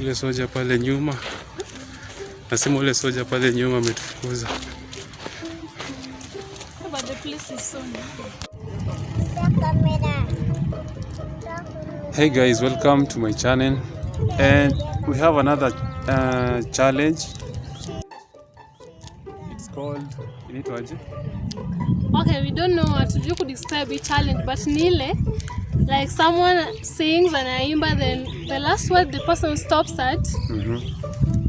ule soja pale nyuma, nasema ule soja pale nyuma ametufukuza. Hey guys, welcome to my channel and we have another uh, challenge. It's called inaitwaje? Okay, we don't know what to describe the challenge, but ni ile like someone sings and aimba then the last word the person stops at Mhm.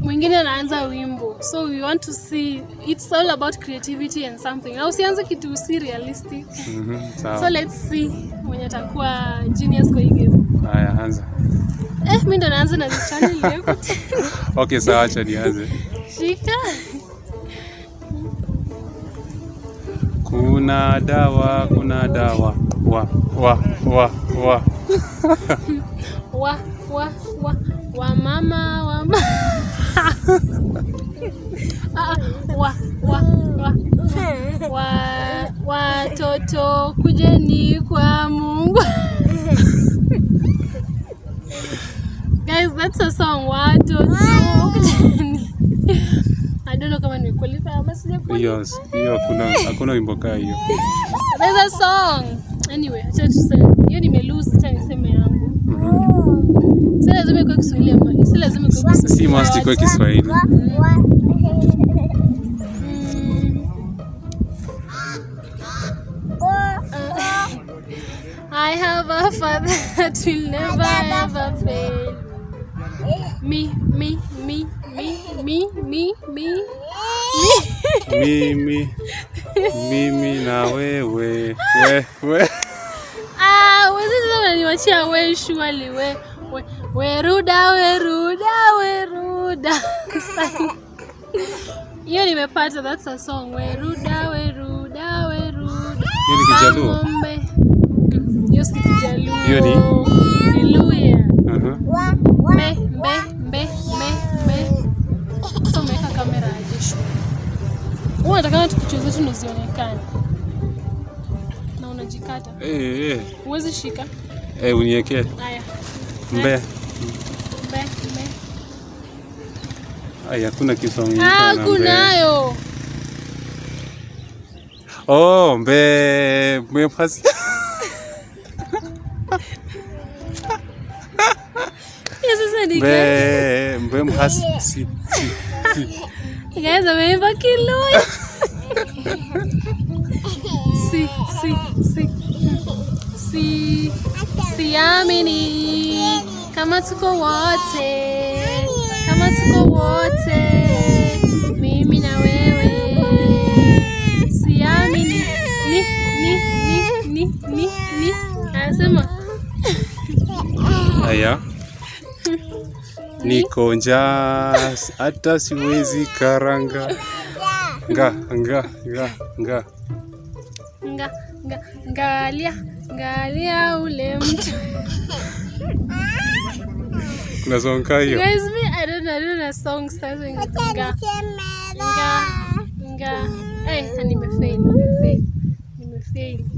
mwingine anaanza wimbo. So we want to see it's all about creativity and something. Na usianze kitu si realistic. Mm -hmm, so let's see mwenye atakuwa genius kwa hii game. Haya, anza. eh mimi ndo naanza na channel yako Okay, sawa, acha nianze. shika Kuna dawa, kuna dawa. Wa, wa, wa, wa. wa wa wa wa mama wa ma Ah, wa wa wa wa watoto kujeni kwa Mungu guys that's a song watoto kujeni don't know kama nimequalify ama sijaqualify Hiyo hiyo hakuna hakuna wimbo kaa hiyo. there's a song anyway acha tuseme hiyo nimelose acha niseme yangu si lazima ikuwe Kiswahili ama si lazima ikuwe Kiswahili Si must ikuwe Kiswahili. Mm. I have a father that will never ever fail. Me, me, mi mi mi Mimi mimi na wewe we we. Ah, wewe sasa unaniwachia we surely we we weruda weruda weruda. Hiyo nimepata, that's a song. Weruda weruda weruda. Hiyo ni Kijaluo? Mm, Hiyo ni Kijaluo. Hiyo ni? Ni tatu ndo zionekane na unajikata. Eh, eh. Uwezi shika. Eh, uniwekee. Haya. Mbea. Eh. Mbea, mbea. Haya, hakuna kisomi. Ah, kunayo. Oh, mbe, mbe pasi. Mbe mbee mhasi. Si, si, si. Guys, ameimba kiluya. Si, si, si. Kama tuko wote, kama tuko wote, mimi na wewe. Ni ni ni ni ni ni. Anasema. Niko njaa hata siwezi karanga. Nga nga nga nga. nga nga ngalia ngalia ule mtu. Kuna song hiyo? Guys, me, I don't know, I don't know a song starting with nga. Nga, nga. Eh, hey, nimefail, nimefail. Nimefail.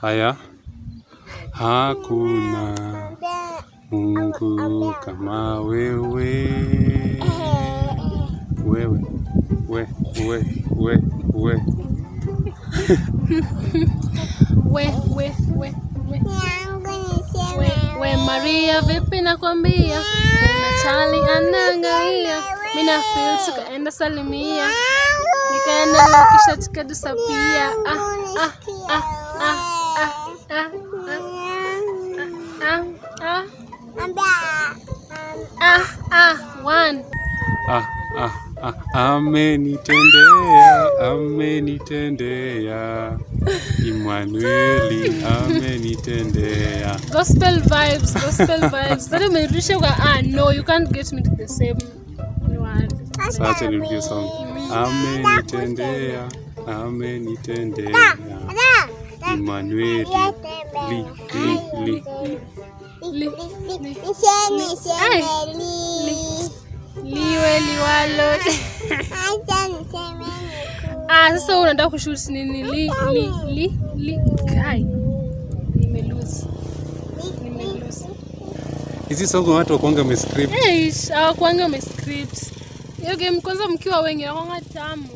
Haya. Hakuna Mungu kama wewe. Wewe. We, we, we, we. We, we, we, we. Maria, vipi nakwambia? Kuna Charlie anaangalia. Mimi na feel tukaenda salimia. Nikaenda na kisha tukadusapia. Ah, ah, ah, ah, ah, ah, ah, amenitendea, amenitendea. Emmanueli amenitendea. Gospel vibes, gospel vibes. Sasa umerudisha kwa ah no, you can't get me to the same word. Sasa nirudie song. Amenitendea, amenitendea. Emmanueli, li, li, li. Li, liwe liwalo. Acha niseme Ah, sasa unataka kushoot nini? Li, li, li, li. Kai. Nimelose. Nimelose. Hizi song watu wakuanga wamescript. Eish, hawakuanga wamescript. Hiyo game kwanza mkiwa wengi inakuanga tamu.